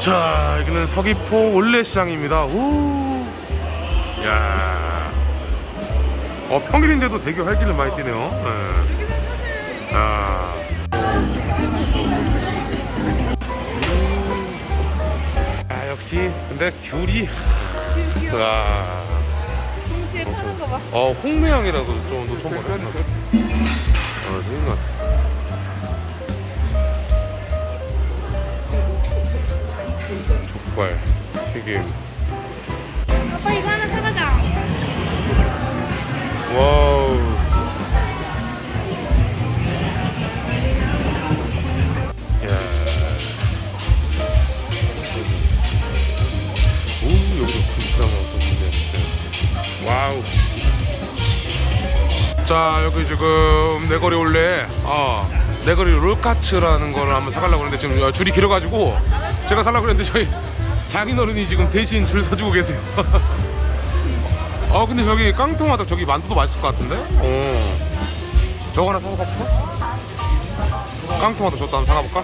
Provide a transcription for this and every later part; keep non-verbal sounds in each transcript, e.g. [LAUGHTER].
자 여기는 서귀포 올레시장입니다 우. 야. 어 평일인데도 되게 활기를 많이 띠네요 네. 아. 아 역시 근데 귤이 와. 동시에 타는 거 봐. 어 홍매향이라고 좀더 처음 봤네 어 생각 족발 튀김. 아빠 이거 하나 사가자. 와우. 야. 오 여기도 금시랑 어떤 게 와우 자 여기 지금 내거리 올레 어 내거리 롤카츠라는 거를 한번 사가려고 하는데 지금 줄이 길어가지고 제가 살라고 그랬는데 저희 장인어른이 지금 대신 줄 서주고 계세요 아 [LAUGHS] 근데 저기 깡통하다 저기 만두도 맛있을 것 같은데? 어 저거 하나 사볼까? 깡통하다 저것도 하나 사가볼까?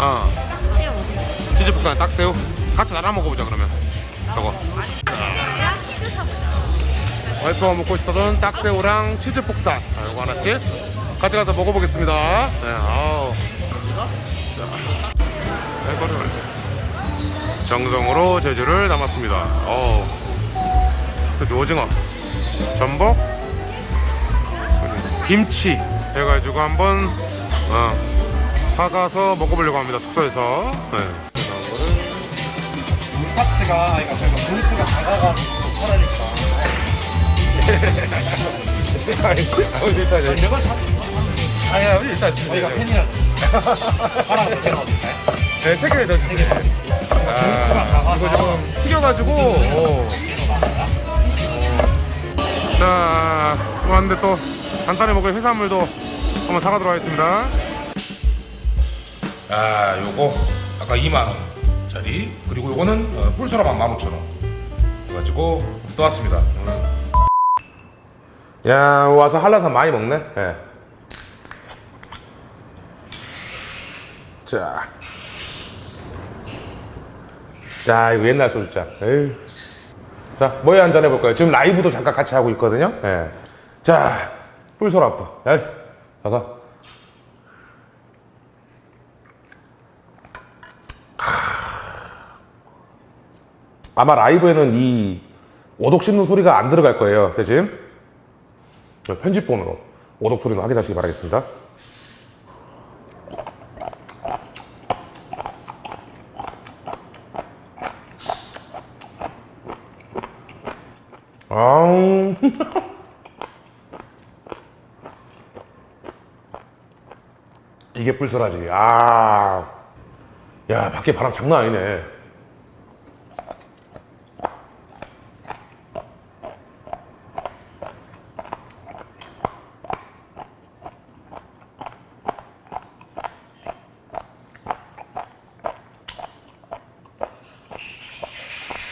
어 새우. 치즈폭탄에 딱새우 같이 나눠 먹어보자 그러면 저거. 와이프가 먹고 싶었던 딱새우랑 치즈폭탄. 아, 이거 하나씩 같이 가서 먹어보겠습니다. 네, 아우. 자, 이거를 정성으로 제주를 담았습니다. 어우. 그 오징어 전복 김치 해가지고 한번 어, 사가서 먹어보려고 합니다 숙소에서. 네. 물파트가 그러니까 물수가 작아가지고 아니, 일단 내가 사 아니야 일단 저희가 팬이라 하나 더 제가 어딜까요? 네, 세 개를 더 주세요. 아, 이거 좀 튀겨가지고. 어. 자, 또 왔는데 또 간단히 먹을 해산물도 한번 사가도록 하겠습니다. 아, 요거 아까 2만 원짜리 그리고 요거는 어, 뿔소라만 15,000원 해가지고 또 왔습니다. 야, 와서 한라산 많이 먹네. 예. 자. 자, 이거 옛날 소주잔. 에휴. 자, 뭐에 한잔 해볼까요? 지금 라이브도 잠깐 같이 하고 있거든요. 예. 자, 뿔소라부터. 야, 가서. 아마 라이브에는 이 오독 씹는 소리가 안 들어갈 거예요. 대신 편집본으로 오독 소리는 확인하시기 바라겠습니다. 아우. [LAUGHS] 이게 뿔소라지. 아. 야, 밖에 바람 장난 아니네.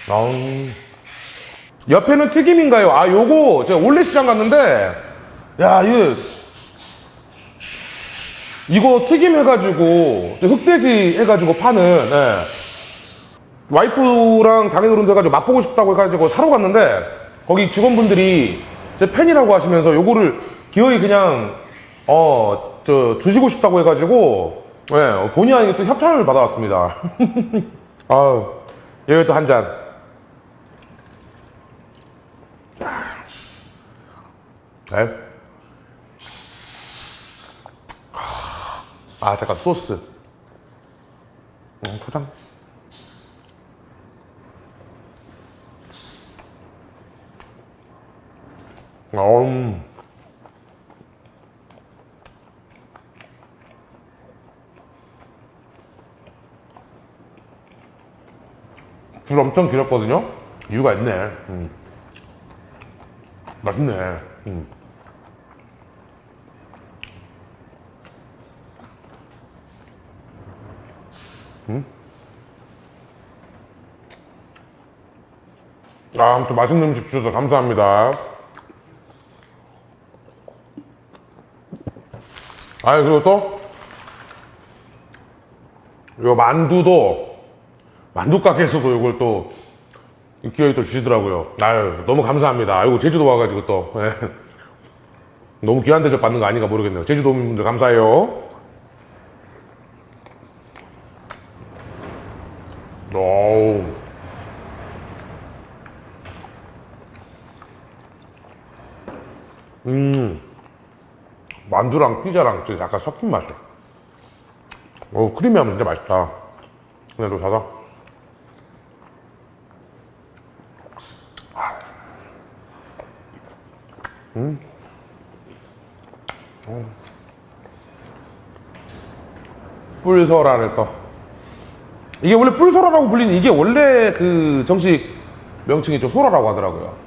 아우. 옆에는 튀김인가요? 아, 요거 제가 올레 시장 갔는데 야, 이거 이거 튀김 해가지고 저 흑돼지 해가지고 파는 예. 와이프랑 장인어른도 해가지고 맛보고 싶다고 해가지고 사러 갔는데 거기 직원분들이 제 팬이라고 하시면서 요거를 기어이 그냥 어 저 주시고 싶다고 해가지고 예, 본의 아니게 또 협찬을 받아왔습니다. [LAUGHS] 아 여기 또 한 잔. 네. 아 잠깐 소스 음, 초장 음. 줄 엄청 길었거든요 이유가 있네 음. 맛있네 음. 아, 아무튼 맛있는 음식 주셔서 감사합니다. 아 그리고 또 요 만두도 만두 가게에서도 이걸 또 기어이 또 주시더라고요. 아유 너무 감사합니다. 아이고 제주도 와가지고 또 예. 너무 귀한 대접 받는 거 아닌가 모르겠네요. 제주도민분들 감사해요. 오. 음. 만두랑 피자랑 좀 약간 섞인 맛이야. 오, 크리미하면 진짜 맛있다. 또 사다. 음. 음. 뿔소라를 또. 이게 원래 뿔소라라고 불리는 이게 원래 그 정식 명칭이 좀 소라라고 하더라고요.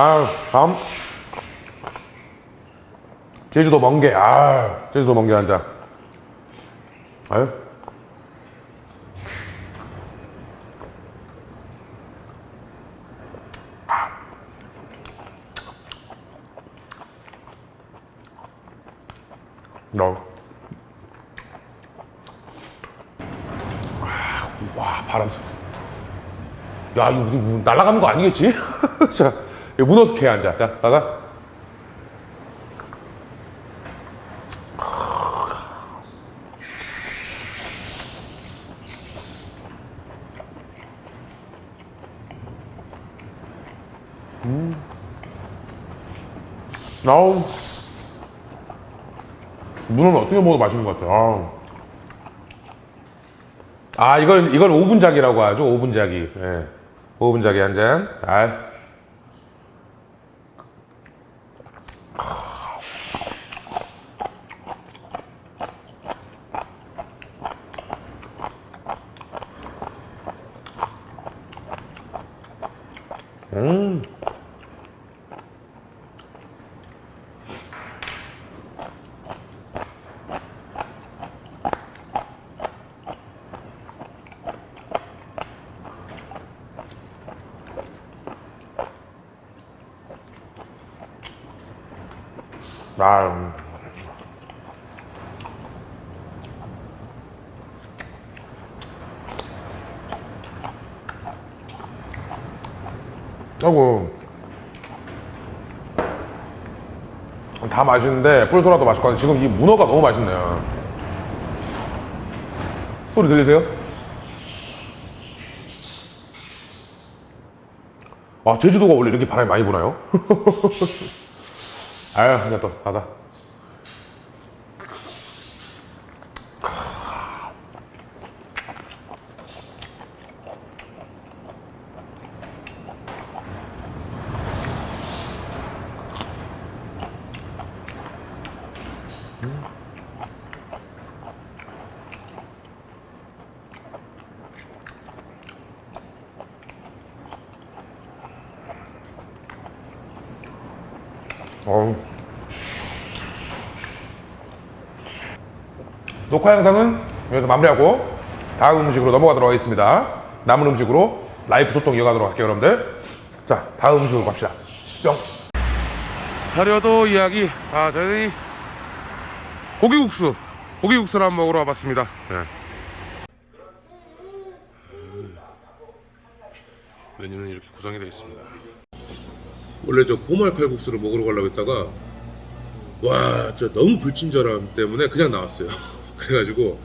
아, 다음. 제주도 멍게. 아, 제주도 멍게 한 잔. 아유. 너. 아, 와, 바람 소 야, 이거 뭐 날아가는 거 아니겠지? [LAUGHS] 자, 문어 스케 앉아. 자, 나가. 음. 아우. 문어는 어떻게 먹어도 맛있는 것 같아요. 아우. 아, 이걸, 이걸 오분작이라고 하죠. 오분작이. 예. 오분작이 한 잔. 아. 음. 아. 아이고. 다 맛있는데 뿔소라도 맛있고 지금 이 문어가 너무 맛있네요. 소리 들리세요? 아 제주도가 원래 이렇게 바람이 많이 부나요? [LAUGHS] 아유 그냥 또 가자. 녹화 영상은 여기서 마무리하고 다음 음식으로 넘어가도록 하겠습니다. 남은 음식으로 라이프 소통 이어가도록 할게요, 여러분들. 자, 다음 음식으로 갑시다. 뿅. 다려도 이야기. 아, 저희 고기국수. 고기국수를 한번 먹으러 와봤습니다. 네. 메뉴는 이렇게 구성이 되어 있습니다. 원래 저 보말 칼국수를 먹으러 가려고 했다가 와 진짜 너무 불친절함 때문에 그냥 나왔어요 [LAUGHS] 그래가지고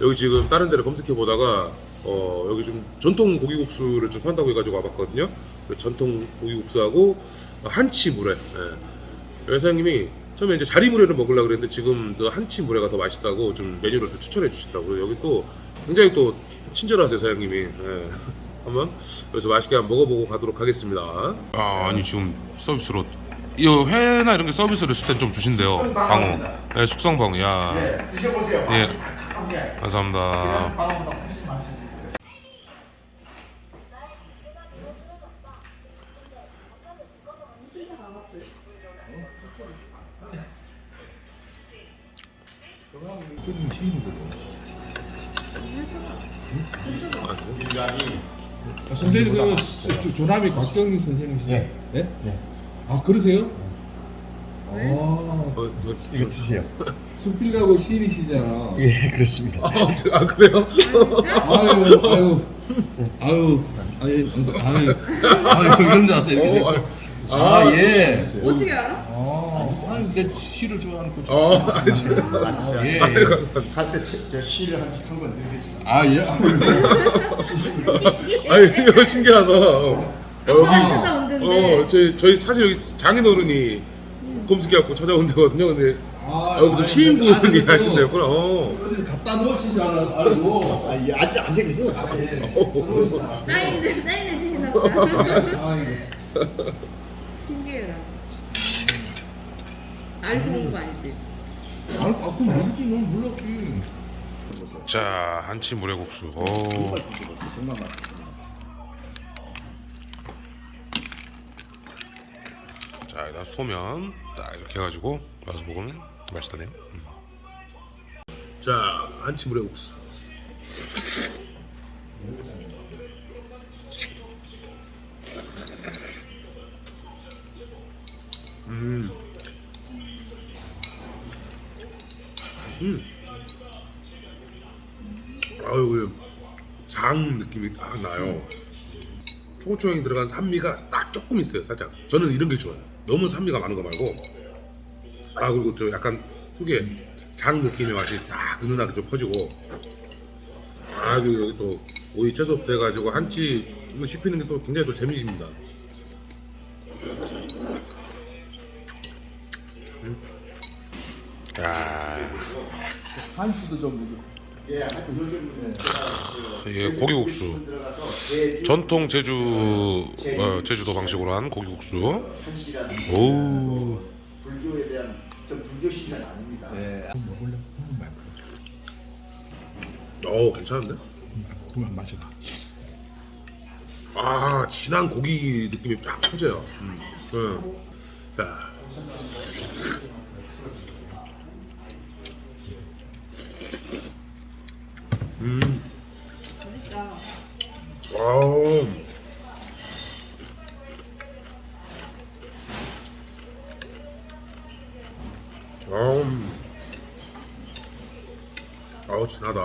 여기 지금 다른 데를 검색해 보다가 어 여기 좀 전통 고기국수를 좀 판다고 해가지고 와봤거든요 그 전통 고기국수하고 한치물회 예. 여사님이 처음에 이제 자리물회를 먹으려고 그랬는데 지금 그 한치물회가 더 맛있다고 좀 메뉴를 또 추천해 주시더라고요 여기 또 굉장히 또 친절하세요 사장님이 예. [LAUGHS] 한번 여기서 맛있게 한번 먹어보고 가도록 하겠습니다. 아 아니 지금 서비스로 이 회나 이런 게 서비스를 있을 땐좀 주신대요. 방어. 네, 숙성 방어. 야. 네, 드셔보세요. 예. 감사합니다. 선생님 그 조남이 곽경민 선생님이시죠? 예. 네? 예? 예. 아 그러세요? 아 이거 드세요. 수필가고 시인이시잖아. 예, 그렇습니다. 아, 저- 아 그래요? 아유 아유 아유 아유 아유 아유 이런 줄 아세요? 이렇게. 아 예. 어떻게 알아? 아, 아유 내 시를 좋아하는 거. 어, 아, 예. 예. 갈때 시를 한번 드리겠습니다. 아 예. 아니 이거 신기하다. 어, 여기 찾아온던데. 어 저희 저희 사실 여기 장인어른이 검색해갖고 찾아온 데거든요. 근데 아, 여기도 아니, 시인분이 또 하신다구나. 어. 갖다 놓으신 줄 알고. 아, 예, 아직 앉아 계세요. 사인들 사인을 주시나 보다. 아. 신기해라. 알고 온 거 아니지? 아, 아 그럼 모르지 난 몰랐지. 자 한치 물회국수. 오. 정말 맛있어. 자 일단 소면 딱 이렇게 해가지고 와서 먹으면 맛있다네요. 음. 자 한치 물회국수. 음. 음. 아유, 그장 느낌이 딱 나요. 초고추장이 들어간 산미가 딱 조금 있어요, 살짝. 저는 이런 게 좋아요. 너무 산미가 많은 거 말고. 아 그리고 저 약간 특유의 장 느낌의 맛이 딱 은은하게 좀 퍼지고. 아 그리고 여기 또 오이 채소 돼가지고 한치 씹히는 게 또 굉장히 또 재미있습니다. 음. 야. 한수도 좀 먹었어. 예, 고기국수. 전통 제주 어, 제주도 방식으로 한 고기국수. 오. 불교에 대한 저 불교 신자는 아닙니다. 예. 먹을래? 어, 괜찮은데? 그만 마셔봐. 아, 진한 고기 느낌이 쫙 퍼져요. 음. 응. 자. 음. 맛있다. 아우. 아우, 진하다.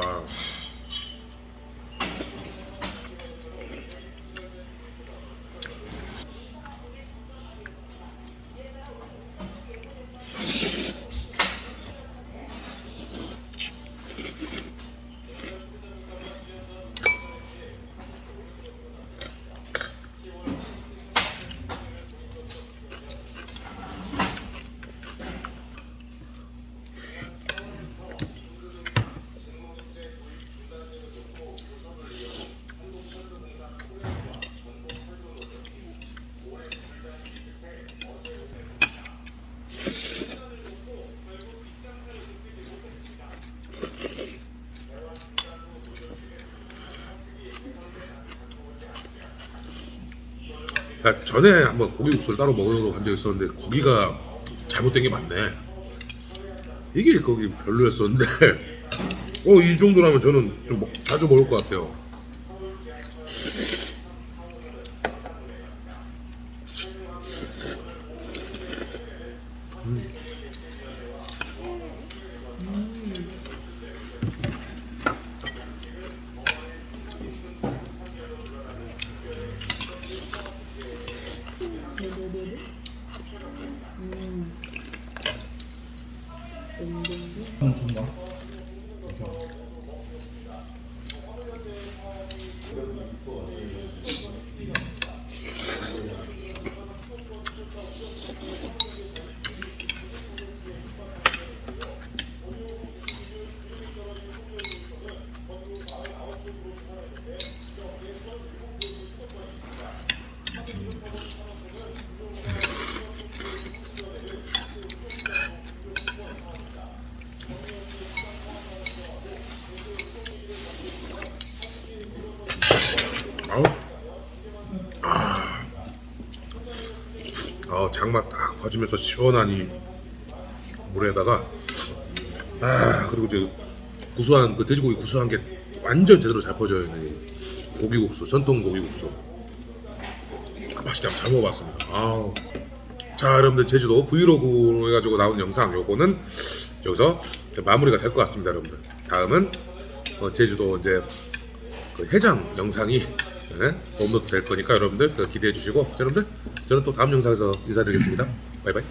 야, 전에 한번 고기 국수를 따로 먹으러 간 적이 있었는데 거기가 잘못된 게 맞네. 이게 거기 별로였었는데 [LAUGHS] 어 이 정도라면 저는 좀 먹- 자주 먹을 것 같아요. 아우. 아. 아, 장맛 딱 퍼지면서 시원하니 물에다가 아, 그리고 이제 구수한 그 돼지고기 구수한 게 완전 제대로 잘 퍼져 있는 이 고기국수 전통 고기국수 맛있게 한번 잘 먹어봤습니다. 아우. 자 여러분들 제주도 브이로그로 해가지고 나온 영상 요거는 여기서 마무리가 될 것 같습니다 여러분들 다음은 어, 제주도 이제 그 해장 영상이 네, 업로드 될 거니까 여러분들 그 기대해 주시고 자, 여러분들 저는 또 다음 영상에서 인사드리겠습니다 바이바이